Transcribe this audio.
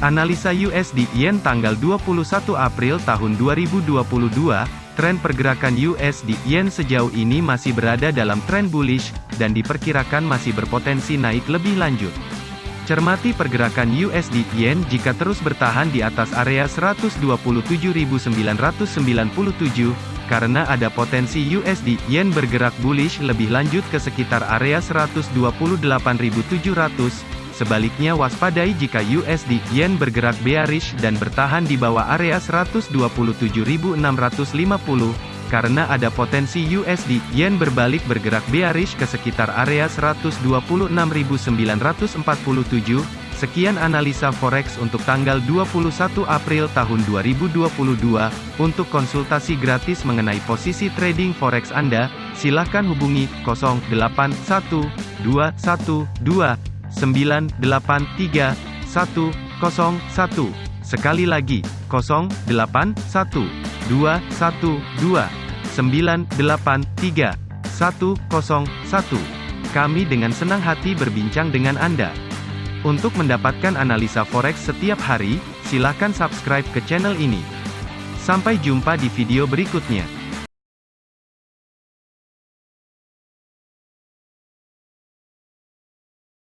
Analisa USD Yen tanggal 21 April tahun 2022, tren pergerakan USD Yen sejauh ini masih berada dalam tren bullish, dan diperkirakan masih berpotensi naik lebih lanjut. Cermati pergerakan USD Yen jika terus bertahan di atas area 127.997, karena ada potensi USD Yen bergerak bullish lebih lanjut ke sekitar area 128.700. Sebaliknya waspadai jika USD Yen bergerak bearish dan bertahan di bawah area 127.650 karena ada potensi USD Yen berbalik bergerak bearish ke sekitar area 126.947. Sekian analisa forex untuk tanggal 21 April tahun 2022. Untuk konsultasi gratis mengenai posisi trading forex Anda, silakan hubungi 081212983101. Sekali lagi, 081212 983 Kami dengan senang hati berbincang dengan Anda. Untuk mendapatkan analisa forex setiap hari, silakan subscribe ke channel ini. Sampai jumpa di video berikutnya.